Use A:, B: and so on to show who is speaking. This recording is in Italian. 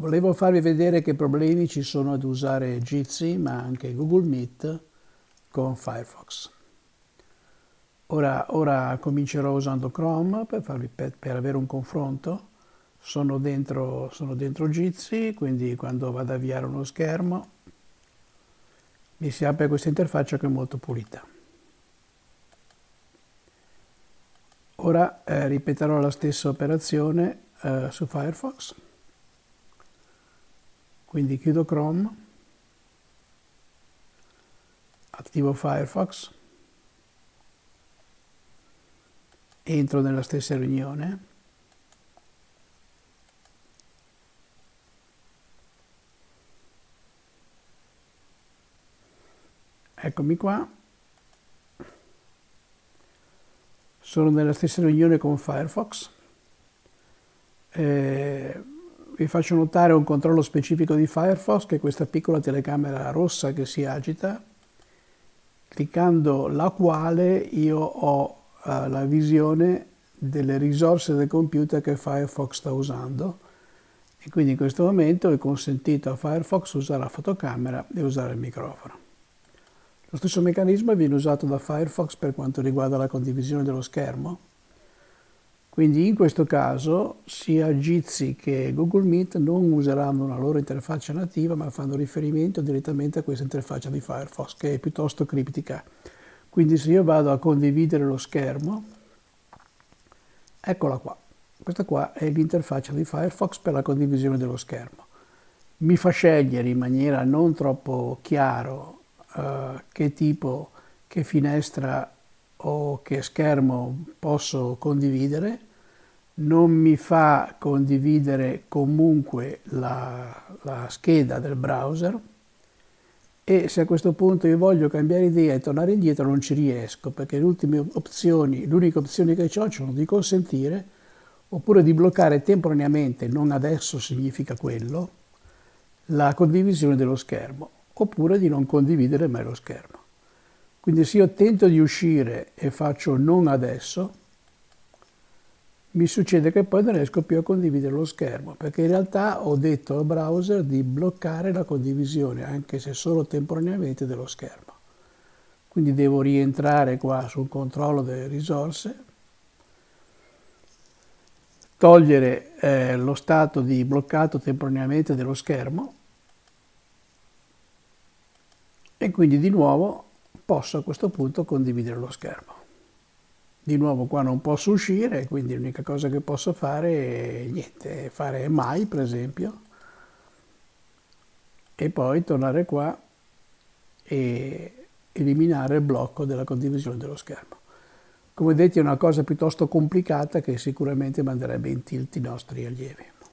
A: Volevo farvi vedere che problemi ci sono ad usare Jitsi, ma anche Google Meet con Firefox. Ora, ora comincerò usando Chrome per, farvi, per, per avere un confronto. Sono dentro, sono dentro Jitsi, quindi quando vado ad avviare uno schermo mi si apre questa interfaccia che è molto pulita. Ora eh, ripeterò la stessa operazione eh, su Firefox. Quindi chiudo Chrome, attivo Firefox, entro nella stessa riunione, eccomi qua, sono nella stessa riunione con Firefox, eh, vi faccio notare un controllo specifico di Firefox, che è questa piccola telecamera rossa che si agita, cliccando la quale io ho uh, la visione delle risorse del computer che Firefox sta usando. E quindi in questo momento è consentito a Firefox usare la fotocamera e usare il microfono. Lo stesso meccanismo viene usato da Firefox per quanto riguarda la condivisione dello schermo quindi in questo caso sia Jitsi che Google Meet non useranno una loro interfaccia nativa ma fanno riferimento direttamente a questa interfaccia di Firefox che è piuttosto criptica. Quindi se io vado a condividere lo schermo, eccola qua. Questa qua è l'interfaccia di Firefox per la condivisione dello schermo. Mi fa scegliere in maniera non troppo chiaro uh, che tipo, che finestra o che schermo posso condividere, non mi fa condividere comunque la, la, scheda del browser e se a questo punto io voglio cambiare idea e tornare indietro non ci riesco perché le ultime opzioni, l'unica opzione che ho sono di consentire oppure di bloccare temporaneamente, non adesso significa quello, la condivisione dello schermo oppure di non condividere mai lo schermo. Quindi se io tento di uscire e faccio non adesso, mi succede che poi non riesco più a condividere lo schermo, perché in realtà ho detto al browser di bloccare la condivisione, anche se solo temporaneamente, dello schermo. Quindi devo rientrare qua sul controllo delle risorse, togliere eh, lo stato di bloccato temporaneamente dello schermo e quindi di nuovo posso a questo punto condividere lo schermo. Di nuovo qua non posso uscire, quindi l'unica cosa che posso fare è niente, fare mai per esempio, e poi tornare qua e eliminare il blocco della condivisione dello schermo. Come vedete è una cosa piuttosto complicata che sicuramente manderebbe in tilt i nostri allievi.